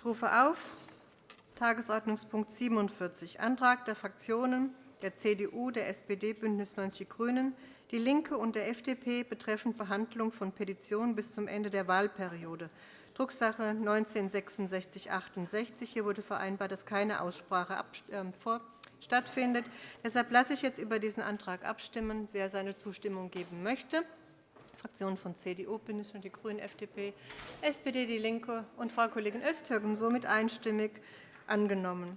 Ich rufe auf Tagesordnungspunkt 47, Antrag der Fraktionen der CDU, der SPD, BÜNDNIS 90 die GRÜNEN, DIE LINKE und der FDP betreffend Behandlung von Petitionen bis zum Ende der Wahlperiode, Drucksache 19-6668. Hier wurde vereinbart, dass keine Aussprache ähm, stattfindet. Deshalb lasse ich jetzt über diesen Antrag abstimmen. Wer seine Zustimmung geben möchte. Fraktionen von CDU, BÜNDNIS 90 die GRÜNEN, FDP, SPD, DIE LINKE und Frau Kollegin Öztürk somit einstimmig angenommen.